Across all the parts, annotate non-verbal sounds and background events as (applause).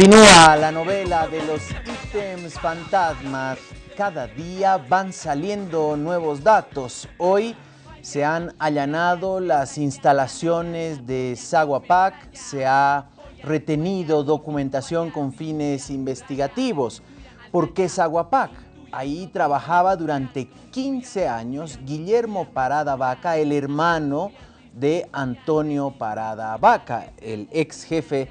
Continúa la novela de los ítems fantasmas. Cada día van saliendo nuevos datos. Hoy se han allanado las instalaciones de Saguapac, se ha retenido documentación con fines investigativos. ¿Por qué Saguapac? Ahí trabajaba durante 15 años Guillermo Parada Vaca, el hermano de Antonio Parada Vaca, el ex jefe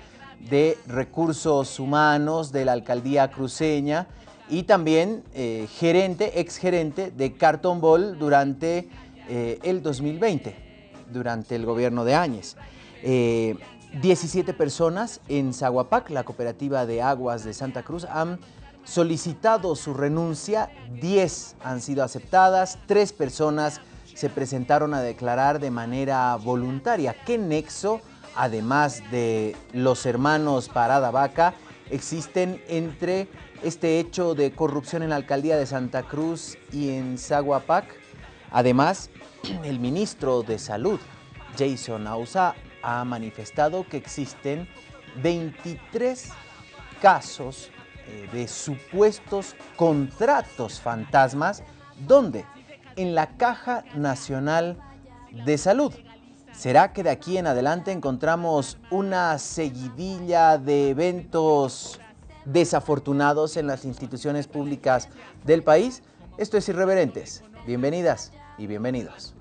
de Recursos Humanos de la Alcaldía Cruceña y también eh, gerente, ex gerente de Carton Ball durante eh, el 2020, durante el gobierno de Áñez. 17 eh, personas en Zaguapac, la cooperativa de aguas de Santa Cruz, han solicitado su renuncia, 10 han sido aceptadas, 3 personas se presentaron a declarar de manera voluntaria. ¿Qué nexo además de los hermanos Parada Vaca, existen entre este hecho de corrupción en la alcaldía de Santa Cruz y en Zaguapac. Además, (clears throat) el ministro de Salud, Jason Ausa, ha manifestado que existen 23 casos eh, de supuestos contratos fantasmas, donde en la Caja Nacional de Salud. ¿Será que de aquí en adelante encontramos una seguidilla de eventos desafortunados en las instituciones públicas del país? Esto es Irreverentes. Bienvenidas y bienvenidos.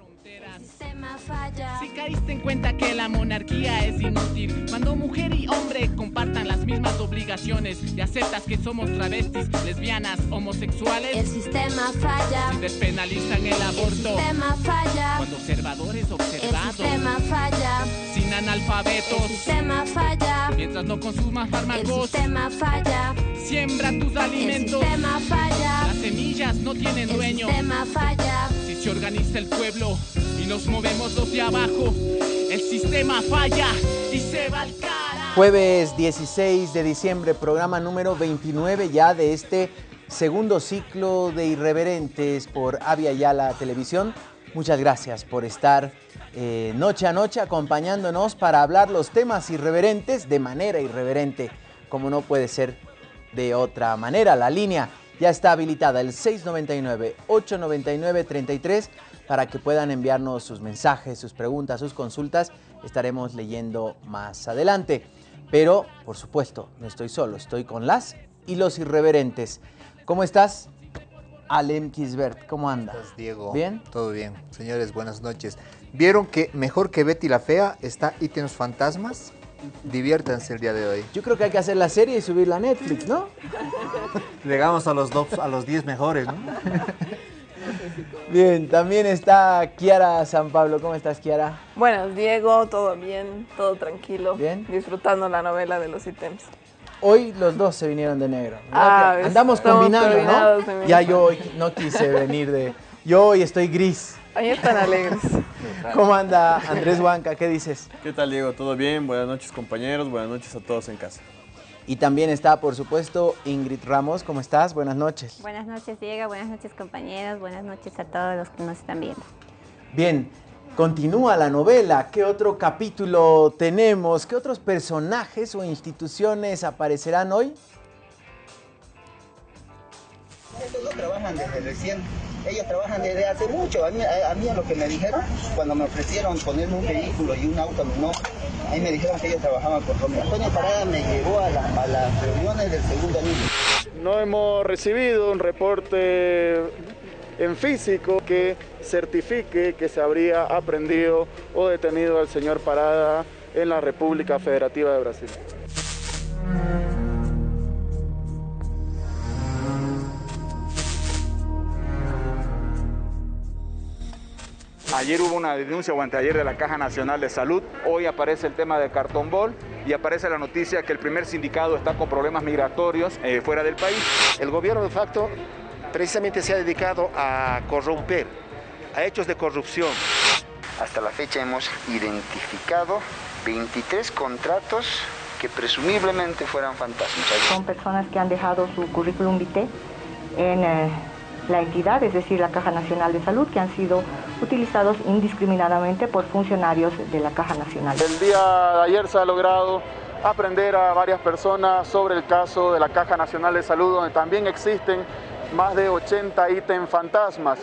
Si caíste en cuenta que la monarquía es inútil, cuando mujer y hombre compartan las mismas obligaciones y aceptas que somos travestis, lesbianas, homosexuales, el sistema falla. Si despenalizan el aborto, el sistema falla. Cuando observadores observados, el sistema falla. Sin analfabetos, el sistema falla. Mientras no consumas fármacos, el sistema falla. Siembra tus alimentos, el sistema falla. Las semillas no tienen dueño, el sistema falla. Se organiza el pueblo y nos movemos los de abajo, el sistema falla y se va al cara. Jueves 16 de diciembre, programa número 29 ya de este segundo ciclo de Irreverentes por Avia Yala Televisión. Muchas gracias por estar eh, noche a noche acompañándonos para hablar los temas irreverentes de manera irreverente, como no puede ser de otra manera. La línea ya está habilitada, el 699-899-33 para que puedan enviarnos sus mensajes, sus preguntas, sus consultas. Estaremos leyendo más adelante. Pero, por supuesto, no estoy solo, estoy con las y los irreverentes. ¿Cómo estás? Alem Kisbert, ¿cómo andas? Diego? ¿Bien? Todo bien. Señores, buenas noches. ¿Vieron que mejor que Betty la Fea está Ítems Fantasmas? Diviértanse el día de hoy. Yo creo que hay que hacer la serie y subirla a Netflix, ¿no? Llegamos a los, dos, a los 10 mejores, ¿no? (laughs) Bien, también está Kiara San Pablo. ¿Cómo estás, Kiara? Buenos, Diego. Todo bien, todo tranquilo. Bien. Disfrutando la novela de los ítems. Hoy los dos se vinieron de negro. Ah, Andamos combinando, ¿no? Ya yo hoy no quise venir de... Yo hoy estoy gris. Ahí están (laughs) alegres. ¿Cómo anda Andrés Huanca? ¿Qué dices? ¿Qué tal, Diego? ¿Todo bien? Buenas noches, compañeros. Buenas noches a todos en casa. Y también está, por supuesto, Ingrid Ramos. ¿Cómo estás? Buenas noches. Buenas noches, Diego. Buenas noches, compañeros. Buenas noches a todos los que nos están viendo. Bien, continúa la novela. ¿Qué otro capítulo tenemos? ¿Qué otros personajes o instituciones aparecerán hoy? Estos no trabajan desde recién, ellos trabajan desde hace mucho. A mí, a, mí lo que me dijeron, cuando me ofrecieron ponerme un vehículo y un auto, a me dijeron que ellos trabajaban con Romeo. Antonio Parada me llevó a, las reuniones del segundo anillo. No hemos recibido un reporte en físico que certifique que se habría aprendido o detenido al señor Parada en la República Federativa de Brasil. Ayer hubo una denuncia o anteayer de la Caja Nacional de Salud. Hoy aparece el tema de cartón bol y aparece la noticia que el primer sindicato está con problemas migratorios eh, fuera del país. El gobierno de facto precisamente se ha dedicado a corromper, a hechos de corrupción. Hasta la fecha hemos identificado 23 contratos que presumiblemente fueran fantasmas. Son personas que han dejado su currículum vitae en eh, la entidad, es decir, la Caja Nacional de Salud, que han sido utilizados indiscriminadamente por funcionarios de la Caja Nacional. El día de ayer se ha logrado aprender a varias personas sobre el caso de la Caja Nacional de Salud, donde también existen más de 80 ítems fantasmas.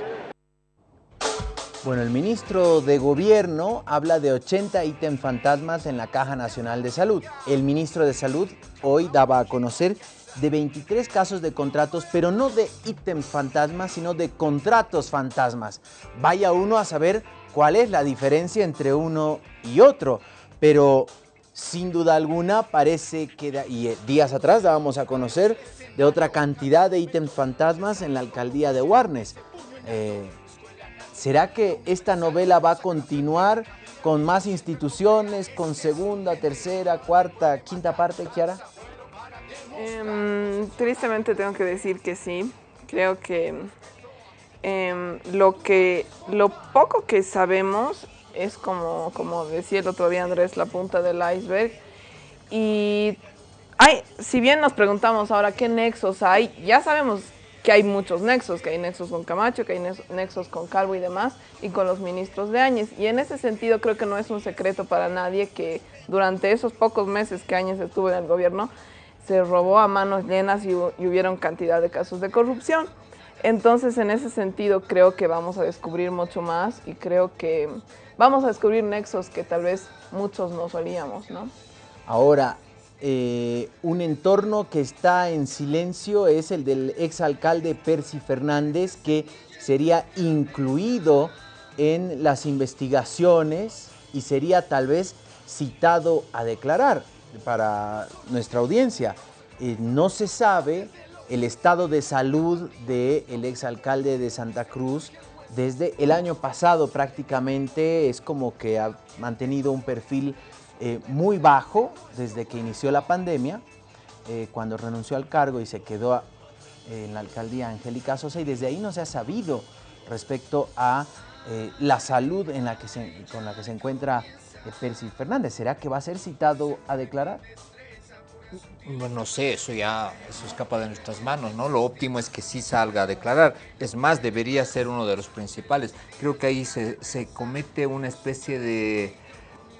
Bueno, el ministro de Gobierno habla de 80 ítems fantasmas en la Caja Nacional de Salud. El ministro de Salud hoy daba a conocer de 23 casos de contratos, pero no de ítems fantasmas, sino de contratos fantasmas. Vaya uno a saber cuál es la diferencia entre uno y otro, pero sin duda alguna parece que, y eh, días atrás dábamos a conocer de otra cantidad de ítems fantasmas en la alcaldía de Warnes. Eh, ¿Será que esta novela va a continuar con más instituciones, con segunda, tercera, cuarta, quinta parte, Kiara? Em, tristemente tengo que decir que sí. Creo que, em, lo que lo poco que sabemos es como, como decía el otro día Andrés, la punta del iceberg. Y hay, si bien nos preguntamos ahora qué nexos hay, ya sabemos que hay muchos nexos, que hay nexos con Camacho, que hay nexos con Calvo y demás, y con los ministros de Áñez. Y en ese sentido creo que no es un secreto para nadie que durante esos pocos meses que Áñez estuvo en el gobierno, se robó a manos llenas y, hubieron cantidad de casos de corrupción. Entonces, en ese sentido, creo que vamos a descubrir mucho más y creo que vamos a descubrir nexos que tal vez muchos no solíamos, ¿no? Ahora, eh, un entorno que está en silencio es el del exalcalde Percy Fernández, que sería incluido en las investigaciones y sería tal vez citado a declarar para nuestra audiencia. Eh, no se sabe el estado de salud del exalcalde de Santa Cruz desde el año pasado prácticamente, es como que ha mantenido un perfil eh, muy bajo desde que inició la pandemia, eh, cuando renunció al cargo y se quedó en la alcaldía Angélica Sosa y desde ahí no se ha sabido respecto a la salud en la que con la que se encuentra Percy Fernández. ¿Será que va a ser citado a declarar? No sé, eso ya eso escapa de nuestras manos, ¿no? Lo óptimo es que sí salga a declarar. Es más, debería ser uno de los principales. Creo que ahí se, se comete una especie de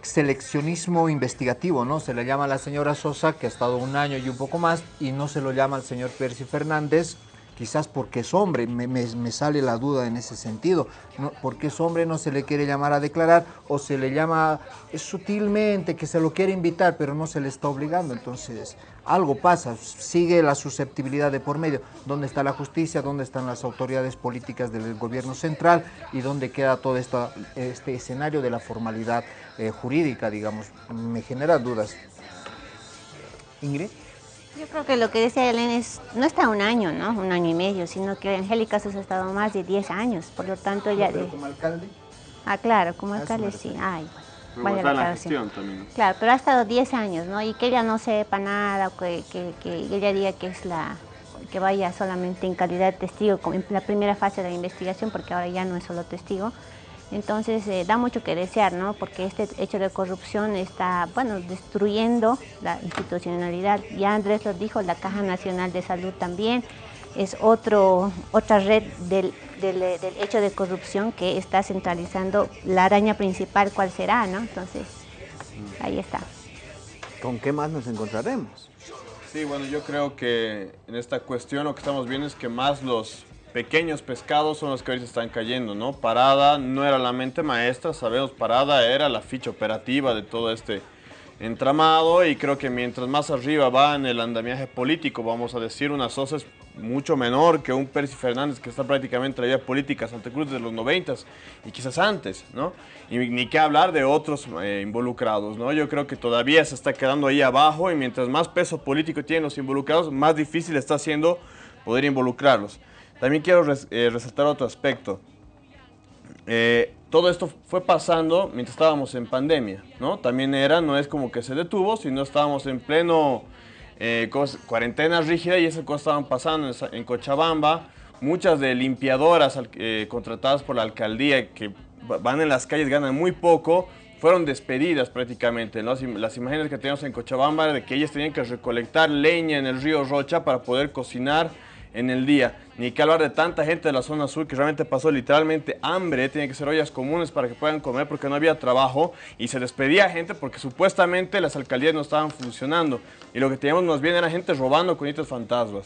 seleccionismo investigativo, ¿no? Se le llama a la señora Sosa, que ha estado un año y un poco más, y no se lo llama al señor Percy Fernández, quizás porque es hombre, me, sale la duda en ese sentido. ¿no? Porque es hombre no se le quiere llamar a declarar o se le llama sutilmente que se lo quiere invitar, pero no se le está obligando. Entonces, algo pasa, sigue la susceptibilidad de por medio. ¿Dónde está la justicia? ¿Dónde están las autoridades políticas del gobierno central? ¿Y dónde queda todo este escenario de la formalidad eh, jurídica, digamos? Me genera dudas. Ingrid. Yo creo que lo que decía Elena es, no está un año, ¿no? Un año y medio, sino que Angélica se ha estado más de 10 años, por lo tanto ella... ¿Pero como alcalde? Ah, claro, como alcalde sí. Ay, bueno. La gestión también. Claro, pero ha estado 10 años, ¿no? Y que ella no sepa nada, que, que, que ella diga que es la que vaya solamente en calidad de testigo en la primera fase de la investigación, porque ahora ya no es solo testigo, entonces eh, da mucho que desear, ¿no? Porque este hecho de corrupción está, bueno, destruyendo la institucionalidad. Ya Andrés lo dijo, la Caja Nacional de Salud también es otro, otra red del, del, hecho de corrupción que está centralizando la araña principal, ¿cuál será, no? Entonces, ahí está. ¿Con qué más nos encontraremos? Sí, bueno, yo creo que en esta cuestión lo que estamos viendo es que más los pequeños pescados son los que ahorita están cayendo, ¿no? Parada no era la mente maestra, sabemos, Parada era la ficha operativa de todo este entramado y creo que mientras más arriba va en el andamiaje político, vamos a decir, una Sosa es mucho menor que un Percy Fernández que está prácticamente en la vida política Santa Cruz desde los 90 y quizás antes, ¿no? Y ni qué hablar de otros eh, involucrados, ¿no? Yo creo que todavía se está quedando ahí abajo y mientras más peso político tienen los involucrados, más difícil está siendo poder involucrarlos. También quiero eh, resaltar otro aspecto. Eh, todo esto fue pasando mientras estábamos en pandemia, ¿no? También era, no es como que se detuvo, sino estábamos en pleno eh, cuarentena rígida y esas cosas estaban pasando en, Cochabamba. Muchas de limpiadoras contratadas por la alcaldía que van en las calles, ganan muy poco, fueron despedidas prácticamente. Las imágenes que tenemos en Cochabamba de que ellas tenían que recolectar leña en el río Rocha para poder cocinar en el día. Ni que hablar de tanta gente de la zona sur que realmente pasó literalmente hambre, tiene que ser ollas comunes para que puedan comer porque no había trabajo y se despedía gente porque supuestamente las alcaldías no estaban funcionando. Y lo que teníamos más bien era gente robando con hitos fantasmas.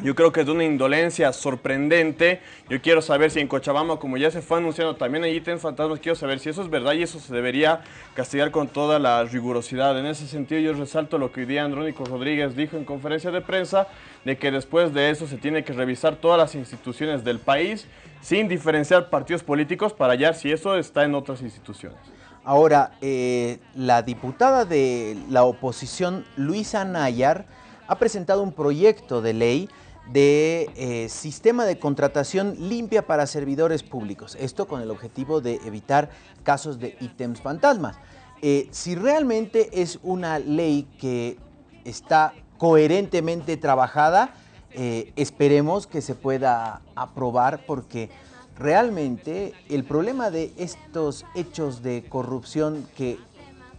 Yo creo que es de una indolencia sorprendente. Yo quiero saber si en Cochabamba, como ya se fue anunciando, también hay ítems fantasmas. Quiero saber si eso es verdad y eso se debería castigar con toda la rigurosidad. En ese sentido, yo resalto lo que hoy día Andrónico Rodríguez dijo en conferencia de prensa, de que después de eso se tiene que revisar todas las instituciones del país sin diferenciar partidos políticos para hallar si eso está en otras instituciones. Ahora, eh, la diputada de la oposición, Luisa Nayar, ha presentado un proyecto de ley de eh, sistema de contratación limpia para servidores públicos. Esto con el objetivo de evitar casos de ítems fantasmas. Eh, si realmente es una ley que está coherentemente trabajada, eh, esperemos que se pueda aprobar porque realmente el problema de estos hechos de corrupción que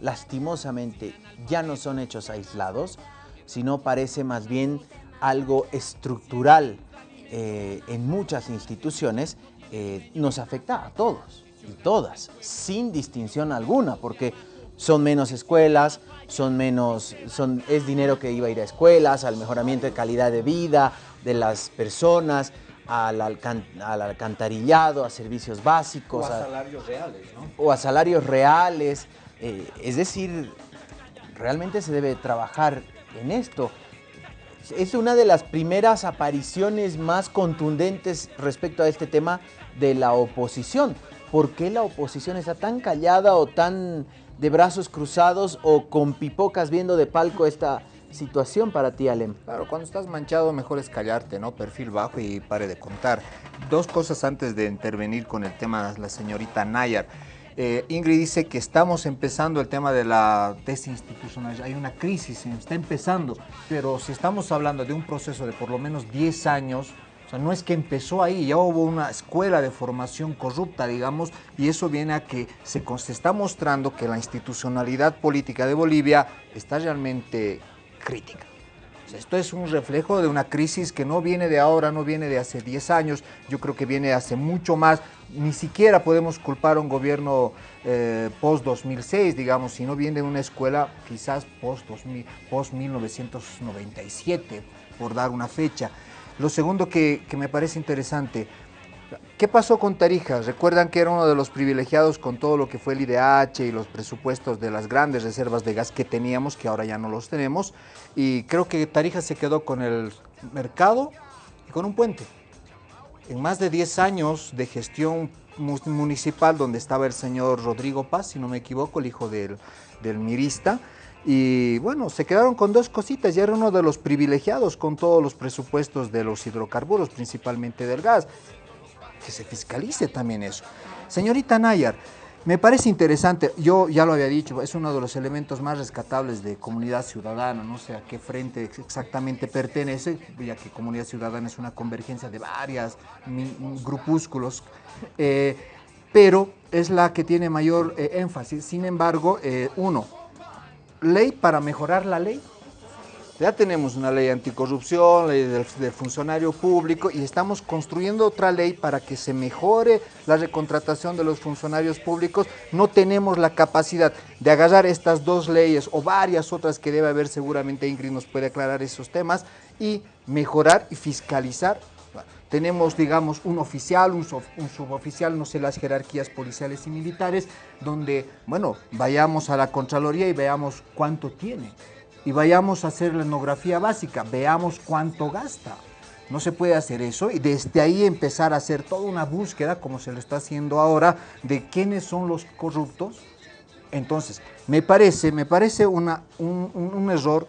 lastimosamente ya no son hechos aislados, sino parece más bien algo estructural eh, en muchas instituciones, eh, nos afecta a todos y todas, sin distinción alguna, porque son menos escuelas, son menos, son, es dinero que iba a ir a escuelas, al mejoramiento de calidad de vida de las personas, al, alcantarillado, a servicios básicos. O a, salarios reales, ¿no? O a salarios reales. Eh, es decir, realmente se debe trabajar en esto. Es una de las primeras apariciones más contundentes respecto a este tema de la oposición. ¿Por qué la oposición está tan callada o tan de brazos cruzados o con pipocas viendo de palco esta situación para ti, Alem? Claro, cuando estás manchado mejor es callarte, ¿no? Perfil bajo y pare de contar. Dos cosas antes de intervenir con el tema de la señorita Nayar. Eh, Ingrid dice que estamos empezando el tema de la desinstitucionalización, hay una crisis, está empezando, pero si estamos hablando de un proceso de por lo menos 10 años, o sea, no es que empezó ahí, ya hubo una escuela de formación corrupta, digamos, y eso viene a que se, se está mostrando que la institucionalidad política de Bolivia está realmente crítica. Esto es un reflejo de una crisis que no viene de ahora, no viene de hace 10 años, yo creo que viene hace mucho más. Ni siquiera podemos culpar a un gobierno eh, post-2006, digamos, si no viene de una escuela quizás post-1997, por dar una fecha. Lo segundo que, que me parece interesante, ¿Qué pasó con Tarija? Recuerdan que era uno de los privilegiados con todo lo que fue el IDH y los presupuestos de las grandes reservas de gas que teníamos, que ahora ya no los tenemos. Y creo que Tarija se quedó con el mercado y con un puente. En más de 10 años de gestión municipal, donde estaba el señor Rodrigo Paz, si no me equivoco, el hijo del, del mirista, y bueno, se quedaron con dos cositas, ya era uno de los privilegiados con todos los presupuestos de los hidrocarburos, principalmente del gas que se fiscalice también eso. Señorita Nayar, me parece interesante, yo ya lo había dicho, es uno de los elementos más rescatables de comunidad ciudadana, no sé a qué frente exactamente pertenece, ya que comunidad ciudadana es una convergencia de varias grupúsculos, eh, pero es la que tiene mayor eh, énfasis. Sin embargo, eh, uno, ley para mejorar la ley, ya tenemos una ley anticorrupción, ley del, funcionario público y estamos construyendo otra ley para que se mejore la recontratación de los funcionarios públicos. No tenemos la capacidad de agarrar estas dos leyes o varias otras que debe haber, seguramente Ingrid nos puede aclarar esos temas, y mejorar y fiscalizar. Tenemos, digamos, un oficial, un, suboficial, no sé las jerarquías policiales y militares, donde, bueno, vayamos a la Contraloría y veamos cuánto tiene y vayamos a hacer la etnografía básica, veamos cuánto gasta. No se puede hacer eso y desde ahí empezar a hacer toda una búsqueda, como se lo está haciendo ahora, de quiénes son los corruptos. Entonces, me parece, me parece una, un, error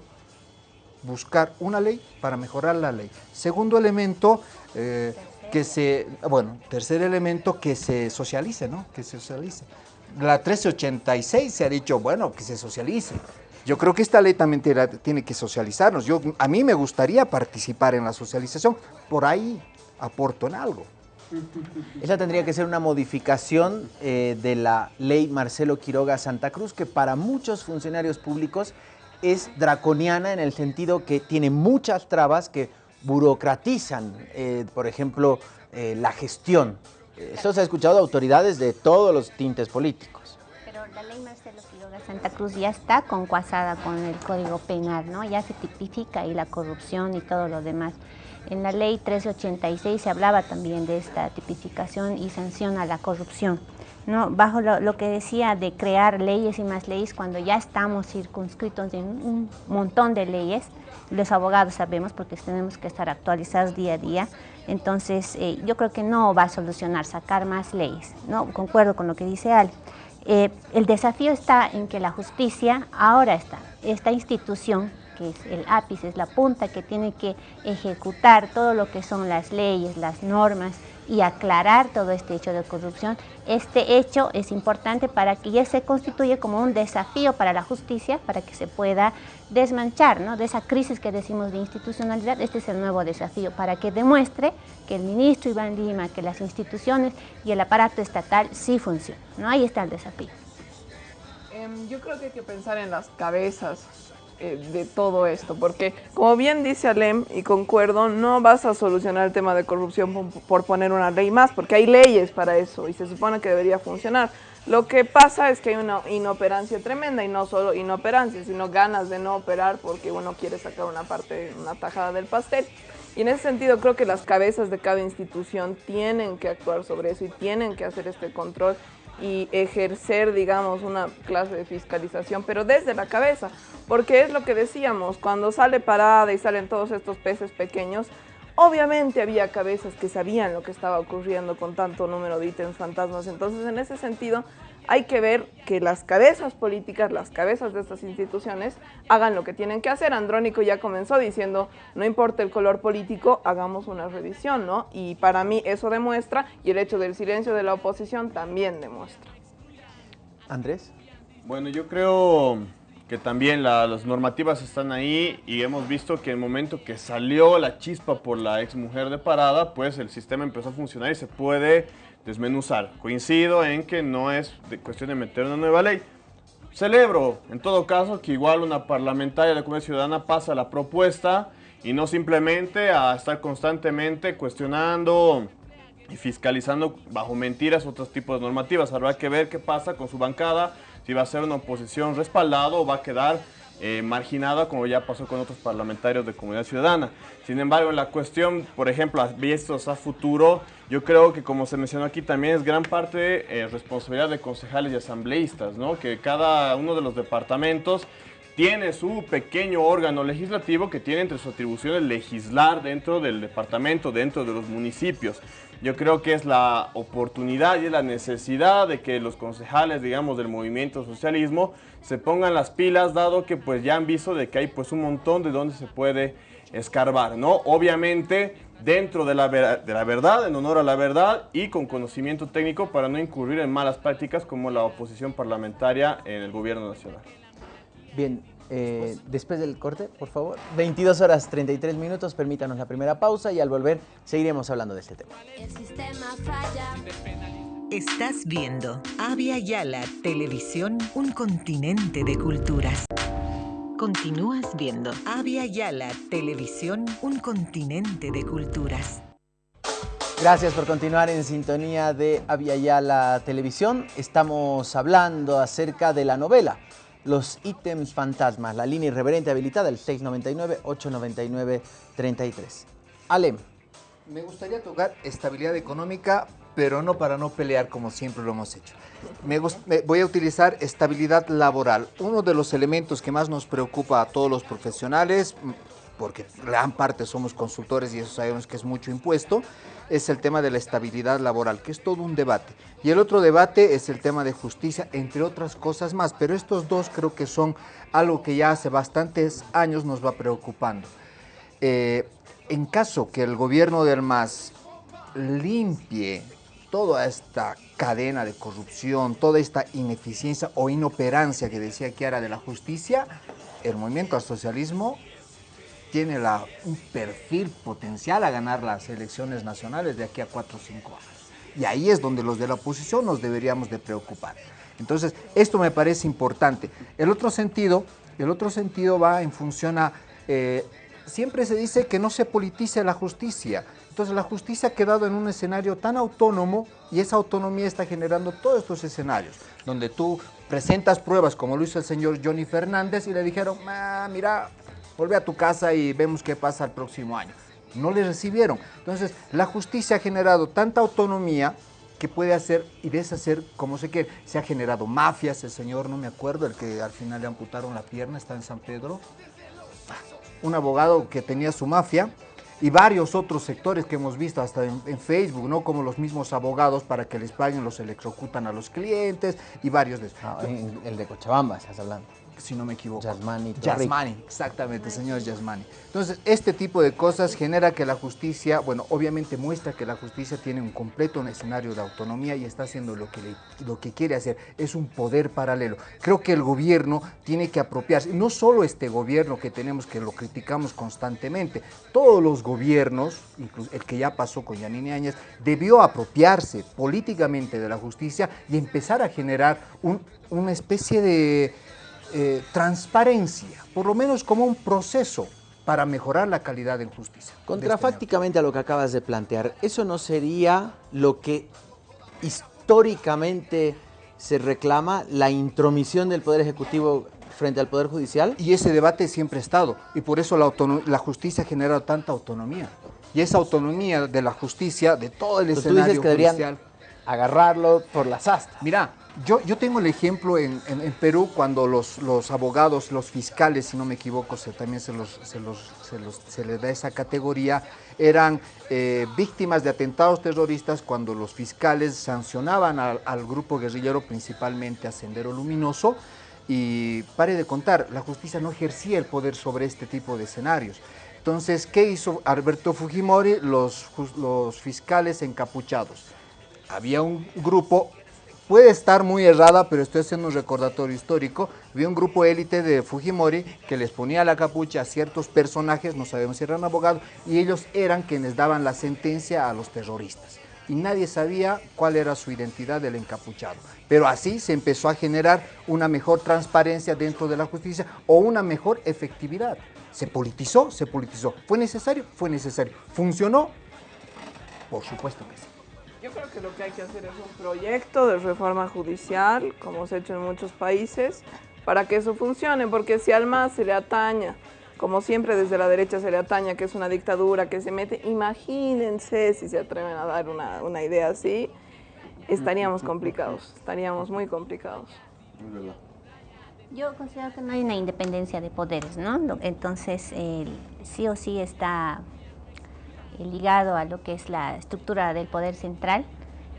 buscar una ley para mejorar la ley. Segundo elemento, eh, que se, bueno, tercer elemento, que se socialice, ¿no? Que se socialice. La 1386 se ha dicho, bueno, que se socialice. Yo creo que esta ley también tiene que socializarnos. Yo, a mí me gustaría participar en la socialización, por ahí aporto en algo. Esa tendría que ser una modificación eh, de la ley Marcelo Quiroga Santa Cruz, que para muchos funcionarios públicos es draconiana en el sentido que tiene muchas trabas que burocratizan, eh, por ejemplo, eh, la gestión. Eso se ha escuchado de autoridades de todos los tintes políticos. La ley Marcelo Quiroga Santa Cruz ya está concuasada con el Código Penal, ¿no? Ya se tipifica ahí la corrupción y todo lo demás. En la ley 1386 se hablaba también de esta tipificación y sanciona la corrupción. ¿no? Bajo lo, lo, que decía de crear leyes y más leyes, cuando ya estamos circunscritos en un montón de leyes, los abogados sabemos porque tenemos que estar actualizados día a día, entonces eh, yo creo que no va a solucionar sacar más leyes, ¿no? concuerdo con lo que dice Al. Eh, el desafío está en que la justicia ahora está, esta institución que es el ápice, es la punta que tiene que ejecutar todo lo que son las leyes, las normas y aclarar todo este hecho de corrupción. Este hecho es importante para que ya se constituya como un desafío para la justicia, para que se pueda desmanchar ¿no? de esa crisis que decimos de institucionalidad. Este es el nuevo desafío, para que demuestre que el ministro Iván Lima, que las instituciones y el aparato estatal sí funcionan. ¿no? Ahí está el desafío. Um, yo creo que hay que pensar en las cabezas eh, de todo esto, porque como bien dice Alem, y concuerdo, no vas a solucionar el tema de corrupción por, por, poner una ley más, porque hay leyes para eso y se supone que debería funcionar. Lo que pasa es que hay una inoperancia tremenda y no solo inoperancia, sino ganas de no operar porque uno quiere sacar una parte, una tajada del pastel. Y en ese sentido creo que las cabezas de cada institución tienen que actuar sobre eso y tienen que hacer este control y ejercer, digamos, una clase de fiscalización, pero desde la cabeza, porque es lo que decíamos, cuando sale parada y salen todos estos peces pequeños, obviamente había cabezas que sabían lo que estaba ocurriendo con tanto número de ítems fantasmas, entonces en ese sentido hay que ver que las cabezas políticas, las cabezas de estas instituciones hagan lo que tienen que hacer. Andrónico ya comenzó diciendo, no importa el color político, hagamos una revisión, ¿no? Y para mí eso demuestra, y el hecho del silencio de la oposición también demuestra. Andrés. Bueno, yo creo que también la, las normativas están ahí y hemos visto que en el momento que salió la chispa por la ex mujer de parada, pues el sistema empezó a funcionar y se puede desmenuzar. Coincido en que no es de cuestión de meter una nueva ley. Celebro, en todo caso, que igual una parlamentaria de la Comunidad Ciudadana pasa la propuesta y no simplemente a estar constantemente cuestionando y fiscalizando bajo mentiras otros tipos de normativas. Habrá que ver qué pasa con su bancada, si va a ser una oposición respaldada o va a quedar eh, marginada como ya pasó con otros parlamentarios de comunidad ciudadana. Sin embargo, la cuestión, por ejemplo, vistos a futuro, yo creo que como se mencionó aquí también es gran parte eh, responsabilidad de concejales y asambleístas, ¿no? que cada uno de los departamentos tiene su pequeño órgano legislativo que tiene entre sus atribuciones legislar dentro del departamento, dentro de los municipios. Yo creo que es la oportunidad y es la necesidad de que los concejales, digamos, del movimiento socialismo se pongan las pilas, dado que pues ya han visto de que hay pues un montón de donde se puede escarbar, ¿no? Obviamente dentro de la, de la verdad, en honor a la verdad y con conocimiento técnico para no incurrir en malas prácticas como la oposición parlamentaria en el gobierno nacional. Bien, eh, después del corte, por favor. 22 horas 33 minutos, permítanos la primera pausa y al volver seguiremos hablando de este tema. El sistema falla. Estás viendo Avia Yala Televisión, un continente de culturas. Continúas viendo Avia Yala Televisión, un continente de culturas. Gracias por continuar en sintonía de Avia Yala Televisión. Estamos hablando acerca de la novela los ítems fantasmas, la línea irreverente habilitada, el 699-899-33. Alem. Me gustaría tocar estabilidad económica, pero no para no pelear como siempre lo hemos hecho. Voy a utilizar estabilidad laboral. Uno de los elementos que más nos preocupa a todos los profesionales, porque gran parte somos consultores y eso sabemos que es mucho impuesto, es el tema de la estabilidad laboral, que es todo un debate. Y el otro debate es el tema de justicia, entre otras cosas más. Pero estos dos creo que son algo que ya hace bastantes años nos va preocupando. Eh, en caso que el gobierno del MAS limpie toda esta cadena de corrupción, toda esta ineficiencia o inoperancia que decía era de la justicia, el movimiento al socialismo tiene un perfil potencial a ganar las elecciones nacionales de aquí a 4 o 5 años. Y ahí es donde los de la oposición nos deberíamos de preocupar. Entonces, esto me parece importante. El otro sentido, el otro sentido va en función a eh, siempre se dice que no se politice la justicia. Entonces la justicia ha quedado en un escenario tan autónomo y esa autonomía está generando todos estos escenarios, donde tú presentas pruebas como lo hizo el señor Johnny Fernández y le dijeron, ah, mira, vuelve a tu casa y vemos qué pasa el próximo año. No le recibieron. Entonces la justicia ha generado tanta autonomía que puede hacer y deshacer como se quiere. Se ha generado mafias, el señor, no me acuerdo, el que al final le amputaron la pierna, está en San Pedro. Un abogado que tenía su mafia y varios otros sectores que hemos visto hasta en, Facebook, ¿no? Como los mismos abogados para que les paguen, los electrocutan a los clientes y varios de esos. El de Cochabamba estás hablando si no me equivoco. Yasmani. Yasmani, exactamente, señor Yasmani. Entonces, este tipo de cosas genera que la justicia, bueno, obviamente muestra que la justicia tiene un completo escenario de autonomía y está haciendo lo que, lo que quiere hacer. Es un poder paralelo. Creo que el gobierno tiene que apropiarse, no solo este gobierno que tenemos, que lo criticamos constantemente, todos los gobiernos, incluso el que ya pasó con Yanine Áñez, debió apropiarse políticamente de la justicia y empezar a generar una especie de eh, transparencia, por lo menos como un proceso para mejorar la calidad de justicia. Contrafácticamente a lo que acabas de plantear, ¿eso no sería lo que históricamente se reclama, la intromisión del Poder Ejecutivo frente al Poder Judicial? Y ese debate siempre ha estado, y por eso la, la justicia ha generado tanta autonomía. Y esa autonomía de la justicia, de todo el escenario tú dices que judicial... agarrarlo por las astas. Mira, yo, yo tengo el ejemplo en, en, Perú cuando los, los, abogados, los fiscales, si no me equivoco, se, también se, los, se, los, se, les da esa categoría, eran eh, víctimas de atentados terroristas cuando los fiscales sancionaban al, grupo guerrillero, principalmente a Sendero Luminoso, y pare de contar, la justicia no ejercía el poder sobre este tipo de escenarios. Entonces, ¿qué hizo Alberto Fujimori? Los, los fiscales encapuchados. Había un grupo puede estar muy errada, pero estoy haciendo un recordatorio histórico. Vi un grupo élite de Fujimori que les ponía la capucha a ciertos personajes, no sabemos si eran abogados, y ellos eran quienes daban la sentencia a los terroristas. Y nadie sabía cuál era su identidad del encapuchado. Pero así se empezó a generar una mejor transparencia dentro de la justicia o una mejor efectividad. Se politizó, se politizó. ¿Fue necesario? Fue necesario. ¿Funcionó? Por supuesto que sí. Yo creo que lo que hay que hacer es un proyecto de reforma judicial, como se ha hecho en muchos países, para que eso funcione, porque si al MAS se le ataña, como siempre desde la derecha se le ataña que es una dictadura, que se mete, imagínense si se atreven a dar una, una idea así, estaríamos complicados, estaríamos muy complicados. Yo considero que no hay una independencia de poderes, ¿no? Entonces, sí o sí está ligado a lo que es la estructura del poder central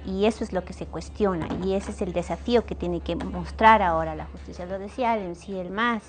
y eso es lo que se cuestiona y ese es el desafío que tiene que mostrar ahora la justicia. Lo decía si el MAS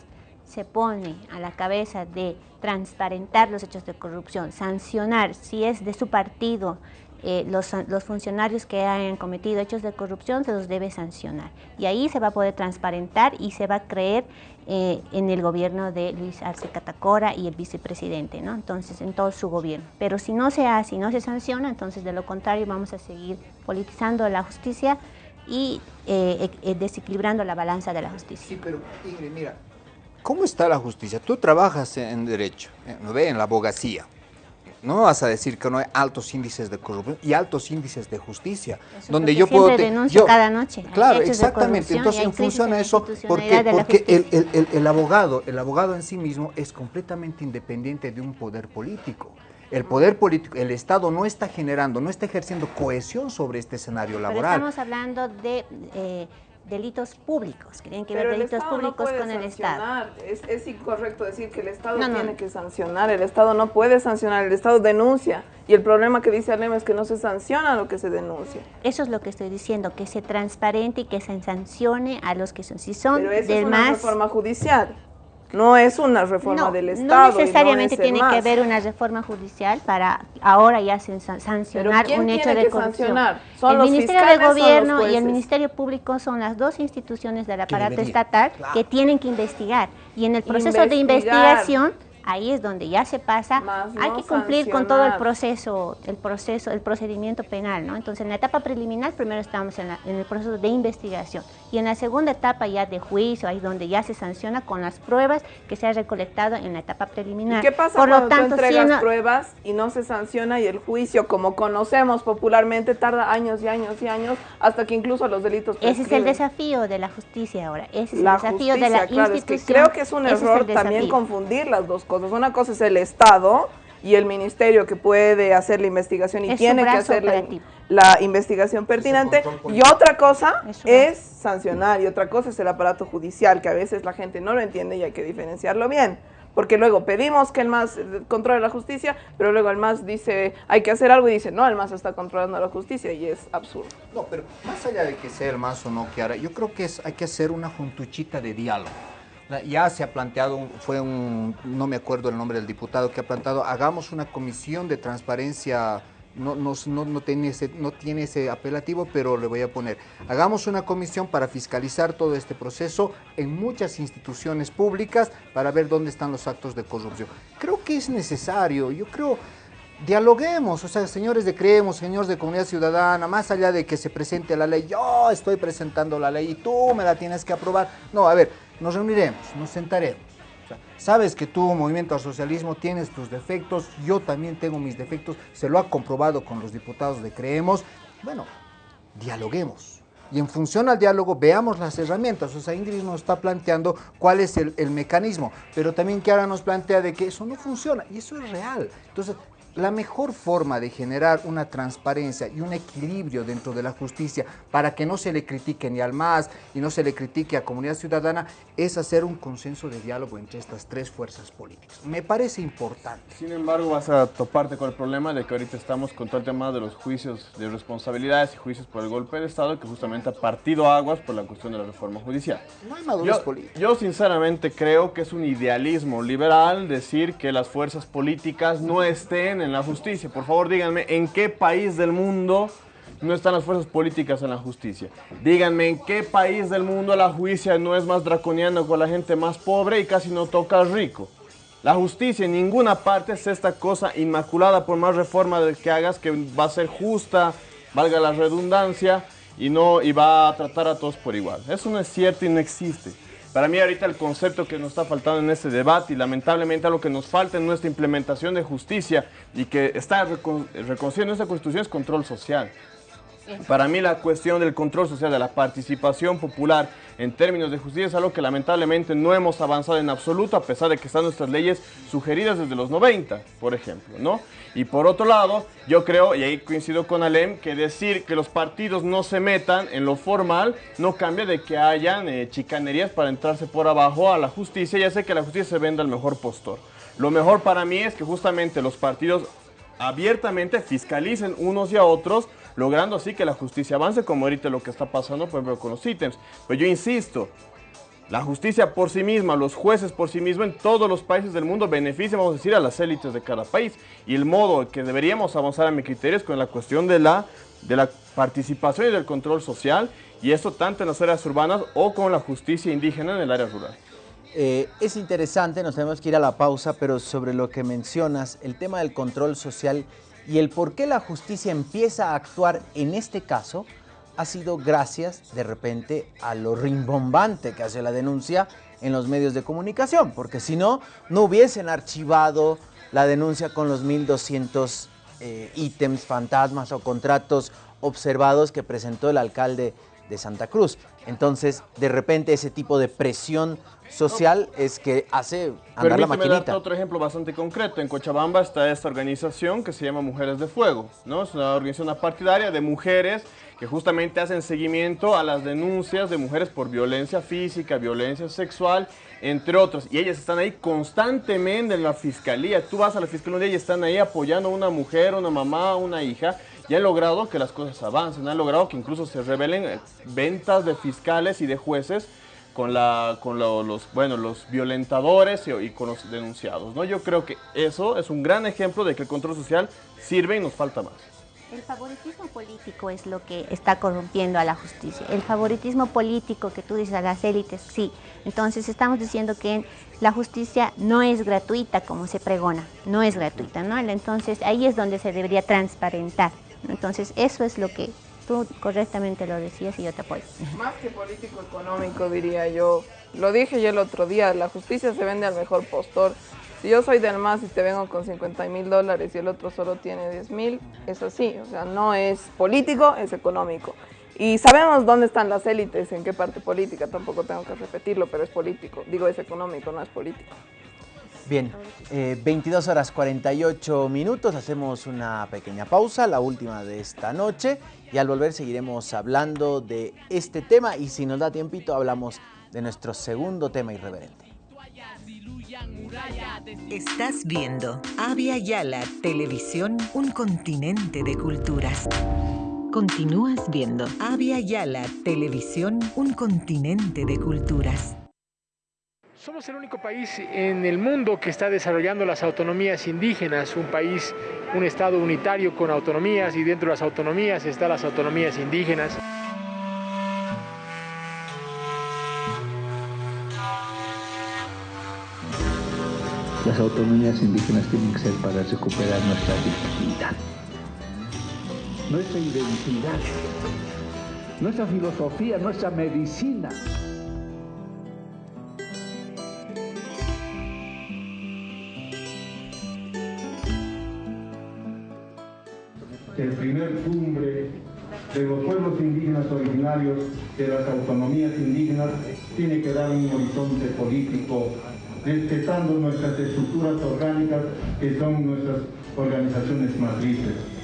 se pone a la cabeza de transparentar los hechos de corrupción, sancionar si es de su partido eh, los, los, funcionarios que hayan cometido hechos de corrupción se los debe sancionar. Y ahí se va a poder transparentar y se va a creer eh, en el gobierno de Luis Arce Catacora y el vicepresidente, ¿no? Entonces, en todo su gobierno. Pero si no se hace y no se sanciona, entonces de lo contrario vamos a seguir politizando la justicia y eh, desequilibrando la balanza de la justicia. Sí, pero Ingrid, mira, ¿cómo está la justicia? Tú trabajas en derecho, en la abogacía no me vas a decir que no hay altos índices de corrupción y altos índices de justicia. donde yo puedo. denuncio cada noche. Claro, exactamente. Entonces, funciona eso porque, porque el, el, abogado, el abogado en sí mismo es completamente independiente de un poder político. El poder político, el Estado no está generando, no está ejerciendo cohesión sobre este escenario laboral. Pero estamos hablando de eh, delitos públicos, que tienen que ver delitos públicos con el Estado. Es, es, incorrecto decir que el Estado tiene que sancionar, el Estado no puede sancionar, el Estado denuncia. Y el problema que dice Alem es que no se sanciona lo que se denuncia. Eso es lo que estoy diciendo, que se transparente y que se sancione a los que son, si son Pero esa es una reforma judicial. No es una reforma del Estado. No necesariamente tiene que haber una reforma judicial para ahora ya sancionar un hecho de corrupción. el Ministerio de Gobierno y el Ministerio Público son las dos instituciones del aparato estatal que tienen que investigar. Y en el proceso de investigación ahí es donde ya se pasa, hay que cumplir con todo el proceso, el proceso, el procedimiento penal, ¿no? Entonces en la etapa preliminar primero estamos en, en el proceso de investigación y en la segunda etapa ya de juicio, ahí donde ya se sanciona con las pruebas que se ha recolectado en la etapa preliminar. ¿Y qué pasa Por cuando lo tanto, tú entregas si no- pruebas y no se sanciona y el juicio, como conocemos popularmente, tarda años y años y años hasta que incluso los delitos Ese es el prescriben? desafío de la justicia ahora, ese es la el desafío de justicia, la claro, es que institución. creo que es un error también desafío. confundir las dos cosas. Una cosa es el Estado y el ministerio que puede hacer la investigación y Es tiene que hacer la, investigación pertinente. Y otra cosa es sancionar y otra cosa es el aparato judicial, que a veces la gente no lo entiende y hay que diferenciarlo bien. Porque luego pedimos que el MAS controle la justicia, pero luego el MAS dice hay que hacer algo y dice no, el MAS está controlando la justicia y es absurdo. No, pero más allá de que sea el más o no que ahora, yo creo que es, hay que hacer una juntuchita de diálogo. Ya se ha planteado, fue un, no me acuerdo el nombre del diputado que ha planteado, hagamos una comisión de transparencia, no, no, no, no tiene ese, no tiene ese apelativo, pero le voy a poner, hagamos una comisión para fiscalizar todo este proceso en muchas instituciones públicas para ver dónde están los actos de corrupción. Creo que es necesario, yo creo dialoguemos, o sea, señores de Creemos, señores de Comunidad Ciudadana, más allá de que se presente la ley, yo estoy presentando la ley y tú me la tienes que aprobar. No, a ver, nos reuniremos, nos sentaremos. Sabes que tú, Movimiento al Socialismo, tienes tus defectos, yo también tengo mis defectos, se lo ha comprobado con los diputados de Creemos. Bueno, dialoguemos. Y en función al diálogo veamos las herramientas. O sea, Ingrid nos está planteando cuál es el, el mecanismo, pero también que ahora nos plantea de que eso no funciona y eso es real. Entonces, la mejor forma de generar una transparencia y un equilibrio dentro de la justicia para que no se le critique ni al MAS y no se le critique a comunidad ciudadana es hacer un consenso de diálogo entre estas tres fuerzas políticas. Me parece importante. Sin embargo, vas a toparte con el problema de que ahorita estamos con todo el tema de los juicios de responsabilidades y juicios por el golpe de Estado, que justamente ha partido aguas por la cuestión de la reforma judicial. No hay madurez Yo, política. yo sinceramente creo que es un idealismo liberal decir que las fuerzas políticas no estén en la justicia. Por favor, díganme, ¿en qué país del mundo no están las fuerzas políticas en la justicia? Díganme, ¿en qué país del mundo la justicia no es más draconiana con la gente más pobre y casi no toca al rico? La justicia en ninguna parte es esta cosa inmaculada por más reforma que hagas que va a ser justa, valga la redundancia, y, no, y va a tratar a todos por igual. Eso no es cierto y no existe. Para mí ahorita el concepto que nos está faltando en este debate y lamentablemente lo que nos falta en nuestra implementación de justicia y que está recon- reconocido en nuestra constitución es control social. Para mí la cuestión del control social, de la participación popular en términos de justicia es algo que lamentablemente no hemos avanzado en absoluto a pesar de que están nuestras leyes sugeridas desde los 90, por ejemplo, ¿no? Y por otro lado, yo creo, y ahí coincido con Alem, que decir que los partidos no se metan en lo formal no cambia de que hayan eh, chicanerías para entrarse por abajo a la justicia, ya sé que la justicia se venda al mejor postor. Lo mejor para mí es que justamente los partidos abiertamente fiscalicen unos y a otros, logrando así que la justicia avance, como ahorita lo que está pasando, por con los ítems. Pero yo insisto, la justicia por sí misma, los jueces por sí mismos en todos los países del mundo benefician, vamos a decir, a las élites de cada país. Y el modo que deberíamos avanzar a mi criterio es con la cuestión de la, de la participación y del control social, y eso tanto en las áreas urbanas o con la justicia indígena en el área rural. Eh, es interesante, nos tenemos que ir a la pausa, pero sobre lo que mencionas, el tema del control social y el por qué la justicia empieza a actuar en este caso, ha sido gracias de repente a lo rimbombante que hace la denuncia en los medios de comunicación, porque si no, no hubiesen archivado la denuncia con los 1.200 eh, ítems fantasmas o contratos observados que presentó el alcalde de Santa Cruz. Entonces, de repente ese tipo de presión social es que hace andar la Permíteme darte maquinita. otro ejemplo bastante concreto. En Cochabamba está esta organización que se llama Mujeres de Fuego, ¿no? Es una organización partidaria de mujeres que justamente hacen seguimiento a las denuncias de mujeres por violencia física, violencia sexual, entre otros. Y ellas están ahí constantemente en la fiscalía. Tú vas a la fiscalía y están ahí apoyando a una mujer, una mamá, una hija. Y han logrado que las cosas avancen, han logrado que incluso se revelen eh, ventas de fiscales y de jueces con, la, con lo- los, bueno, los violentadores y, y con los denunciados. ¿no? Yo creo que eso es un gran ejemplo de que el control social sirve y nos falta más. El favoritismo político es lo que está corrompiendo a la justicia. El favoritismo político que tú dices a las élites, sí. Entonces estamos diciendo que la justicia no es gratuita como se pregona, no es gratuita, ¿no? Entonces ahí es donde se debería transparentar. Entonces eso es lo que tú correctamente lo decías y yo te apoyo. Más que político económico, diría yo. Lo dije yo el otro día, la justicia se vende al mejor postor. Si yo soy del MAS y te vengo con 50 mil dólares y el otro solo tiene 10 mil, es así. O sea, no es político, es económico. Y sabemos dónde están las élites, en qué parte política, tampoco tengo que repetirlo, pero es político. Digo, es económico, no es político. Bien, 22 eh, horas 48 minutos, hacemos una pequeña pausa, la última de esta noche, y al volver seguiremos hablando de este tema y si nos da tiempito hablamos de nuestro segundo tema irreverente. Estás viendo Avia Yala Televisión, un continente de culturas. Continúas viendo Avia Yala Televisión, un continente de culturas. Somos el único país en el mundo que está desarrollando las autonomías indígenas, un país, un estado unitario con autonomías y dentro de las autonomías están las autonomías indígenas. Las autonomías indígenas tienen que ser para recuperar nuestra dignidad, nuestra identidad, nuestra filosofía, nuestra medicina. El primer cumbre de los pueblos indígenas originarios de las autonomías indígenas tiene que dar un horizonte político respetando nuestras estructuras orgánicas que son nuestras organizaciones matrices.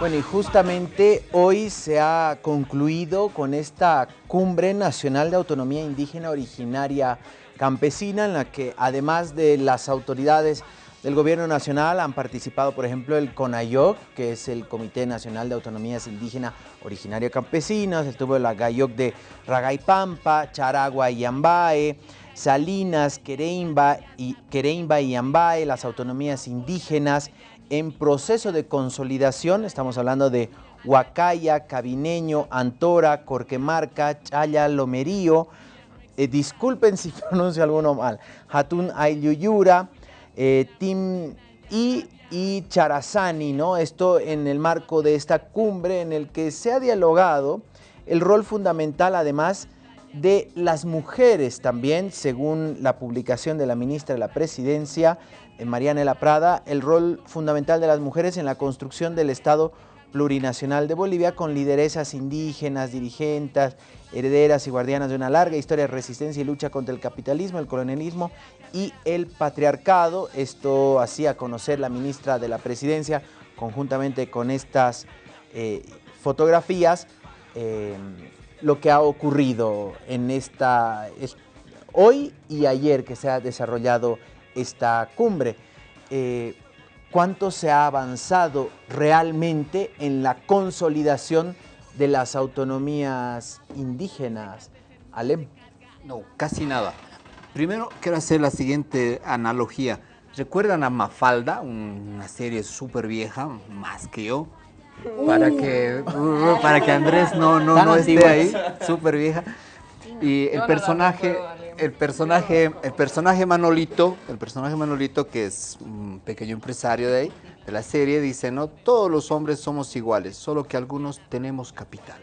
Bueno, y justamente hoy se ha concluido con esta Cumbre Nacional de Autonomía Indígena Originaria Campesina, en la que además de las autoridades del Gobierno Nacional han participado, por ejemplo, el CONAYOC, que es el Comité Nacional de Autonomías Indígena Originaria Campesinas, estuvo la GAYOC de Ragaipampa, Charagua y Ambae, Salinas, Quereimba y, Quereimba y Ambae, las autonomías indígenas, en proceso de consolidación, estamos hablando de Huacaya, Cabineño, Antora, Corquemarca, Chaya, Lomerío, eh, disculpen si (laughs) pronuncio alguno mal, Hatun Ayuyura, eh, Tim y, y Charazani, ¿no? Esto en el marco de esta cumbre en el que se ha dialogado el rol fundamental además de las mujeres también, según la publicación de la ministra de la Presidencia, Marianela Prada, el rol fundamental de las mujeres en la construcción del Estado plurinacional de Bolivia con lideresas indígenas, dirigentes, herederas y guardianas de una larga historia de resistencia y lucha contra el capitalismo, el colonialismo y el patriarcado. Esto hacía conocer la ministra de la Presidencia conjuntamente con estas eh, fotografías eh, lo que ha ocurrido en esta hoy y ayer que se ha desarrollado esta cumbre. Eh, ¿Cuánto se ha avanzado realmente en la consolidación de las autonomías indígenas, Alem? No, casi nada. Primero quiero hacer la siguiente analogía. ¿Recuerdan a Mafalda, una serie súper vieja, más que yo? Para que, uh, para que Andrés no, no, no esté ahí, súper vieja. Y el personaje, el personaje, el personaje Manolito, el personaje Manolito que es un pequeño empresario de ahí, de la serie, dice, no, todos los hombres somos iguales, solo que algunos tenemos capital.